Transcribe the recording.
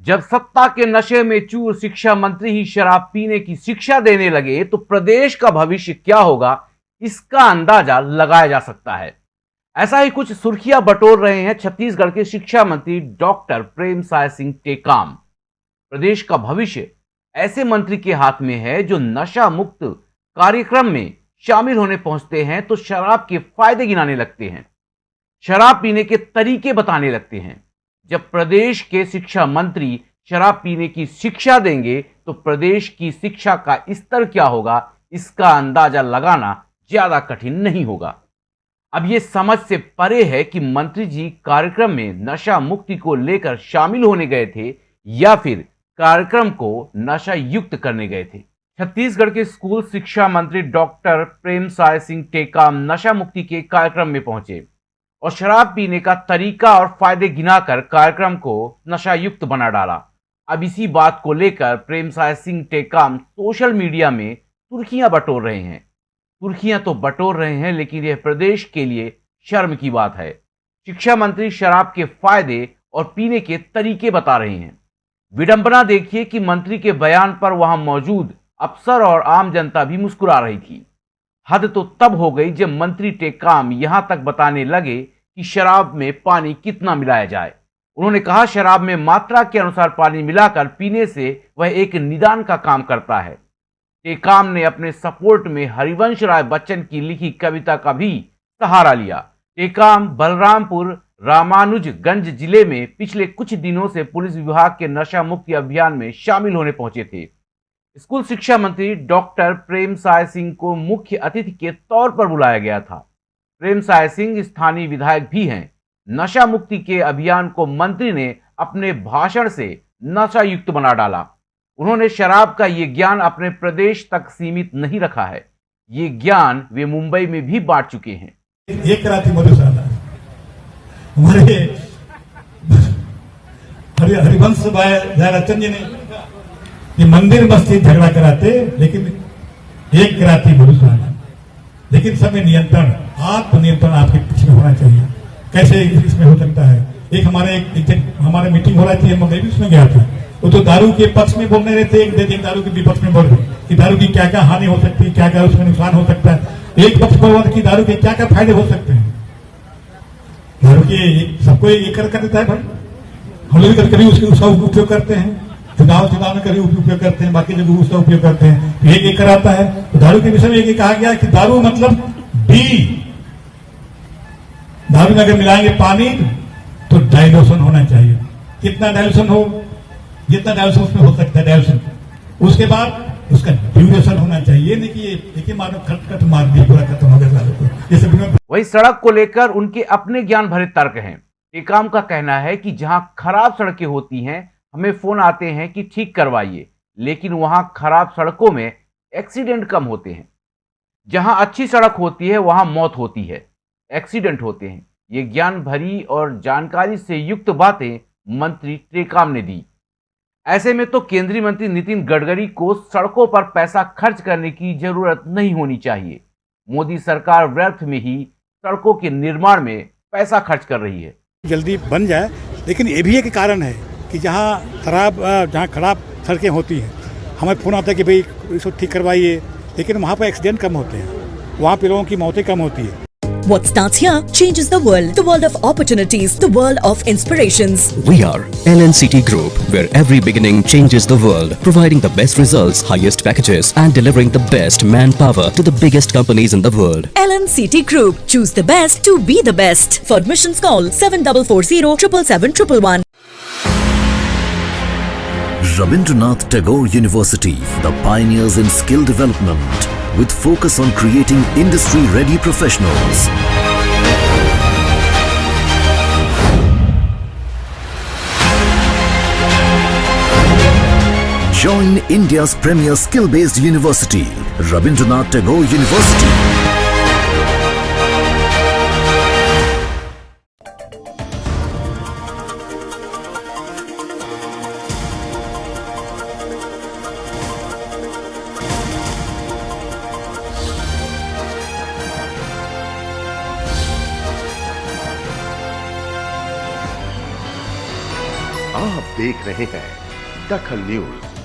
जब सत्ता के नशे में चूर शिक्षा मंत्री ही शराब पीने की शिक्षा देने लगे तो प्रदेश का भविष्य क्या होगा, इसका अंदाज़ा लगाया जा सकता है। ऐसा ही कुछ सुर्खियाँ बटोर रहे हैं छत्तीसगढ़ के शिक्षा मंत्री डॉक्टर प्रेम साय सिंह टेकाम। प्रदेश का भविष्य ऐसे मंत्री के हाथ में है जो नशा मुक्त कार्यक्रम में शामिल होने पहुँचते हैं तो शराब के फ़ायदे गिनाने लगते हैं, शराब पीने के तरीके बताने लगते हैं। जब प्रदेश के शिक्षा मंत्री शराब पीने की शिक्षा देंगे तो प्रदेश की शिक्षा का स्तर क्या होगा, इसका अंदाज़ा लगाना ज़्यादा कठिन नहीं होगा। अब ये समझ से परे है कि मंत्री जी कार्यक्रम में नशा मुक्ति को लेकर शामिल होने गए थे, या फिर कार्यक्रम को नशा युक्त करने गए थे। छत्तीसगढ़ के स्कूल शिक्षा मंत्री डॉक्टर प्रेम साय सिंह टेकाम नशा मुक्ति के कार्यक्रम में पहुँचे। और शराब पीने का तरीका और फ़ायदे गिनाकर कार्यक्रम को नशा युक्त बना डाला। अब इसी बात को लेकर प्रेम साय सिंह टेकाम सोशल मीडिया में तुर्खियाँ बटोर रहे हैं। तुर्खियाँ तो बटोर रहे हैं, लेकिन यह प्रदेश के लिए शर्म की बात है। शिक्षा मंत्री शराब के फ़ायदे और पीने के तरीके बता रहे हैं। विडंबना देखिए कि मंत्री के बयान पर वहाँ मौजूद अफसर और आम जनता भी मुस्कुरा रही थी। हद तो तब हो गई जब मंत्री टेकाम यहाँ तक बताने लगे कि शराब में पानी कितना मिलाया जाए। उन्होंने कहा, शराब में मात्रा के अनुसार पानी मिलाकर पीने से वह एक निदान का काम करता है। टेकाम ने अपने सपोर्ट में हरिवंश राय बच्चन की लिखी कविता का भी सहारा लिया। टेकाम बलरामपुर, रामानुजगंज ज़िले में पिछले कुछ दिनों से पुलिस विभाग के नशा मुक्ति अभियान में शामिल होने पहुँचे थे। स्कूल शिक्षा मंत्री डॉक्टर प्रेम साय सिंह को मुख्य अतिथि के तौर पर बुलाया गया था। प्रेम साय सिंह स्थानीय विधायक भी हैं। नशा मुक्ति के अभियान को मंत्री ने अपने भाषण से नशा युक्त बना डाला। उन्होंने शराब का ये ज्ञान अपने प्रदेश तक सीमित नहीं रखा है। ये ज्ञान वे मुंबई में भी बांट चुके हैं। हमारे हरिवंश भाई जी ने ये मंदिर मस्जिद झगड़ा कराते लेकिन एक राती मधुशाला लेकिन समय नियंत्रण आत्मनियंत्रण आपके पीछे होना चाहिए। कैसे इसमें हो सकता है? एक हमारे एक, हमारे मीटिंग हो रही थी मैं भी उसमें गया था। वो तो दारू के पक्ष में बोलने रहे थे एक दे दिन दारू के विपक्ष में बोल रहे कि दारू की क्या क्या हानि हो सकती है क्या क्या उसमें नुकसान हो सकता है। एक पक्ष पर कि दारू के क्या क्या फ़ायदे हो सकते हैं। दारू के सबको एक कर देता है भाई। हम लोग कभी उसके उसका उपयोग करते हैं। चुनाव चुनाव में कभी उपयोग करते हैं, बाकी जगह उसका उपयोग करते हैं। तो एक एक कराता है। तो दारू के विषय में एक कहा गया कि दारू मतलब डी दारू में अगर मिलाएँगे पानी तो डाइल्यूशन होना चाहिए। कितना डाइल्यूशन हो? जितना डाइल्यूशन उसमें हो सकता है डाइल्यूशन उसके बाद उसका ड्यूरेशन होना चाहिए। नहीं कि एक ही मानो खट खट मार दिया पूरा खत्म हो गया दारू को वही सड़क को लेकर उनके अपने ज्ञान भरे तर्क हैं। टेकाम का कहना है कि जहाँ खराब सड़कें होती हैं हमें फ़ोन आते हैं कि ठीक करवाइए, लेकिन वहाँ खराब सड़कों में एक्सीडेंट कम होते हैं। जहाँ अच्छी सड़क होती है, वहाँ मौत होती है। एक्सीडेंट होते हैं। ये ज्ञान भरी और जानकारी से युक्त बातें मंत्री टेकाम ने दी। ऐसे में तो केंद्रीय मंत्री नितिन गडकरी को सड़कों पर पैसा खर्च करने की ज़रूरत नहीं होनी चाहिए। मोदी सरकार व्यर्थ में ही सड़कों के निर्माण में पैसा खर्च कर रही है। जल्दी बन जाए, लेकिन ये भी एक कारण है। कि जहाँ खराब जहाँ खराब सड़कें होती हैं हमें फ़ोन आता है कि भाई इसको ठीक करवाइए लेकिन वहाँ पर एक्सीडेंट कम होते हैं वहाँ पर लोगों की मौतें कम होती है What starts here changes the world. The world of opportunities. The world of inspirations. We are LNCT Group, where every beginning changes the world. Providing the best results, highest packages and delivering the best manpower to the biggest companies in the world. LNCT Group. Choose the best to be the best. For admissions call 7440 777 Rabindranath Tagore University, the pioneers in skill development with focus on creating industry-ready professionals. Join India's premier skill-based university, Rabindranath Tagore University. आप देख रहे हैं दखल news.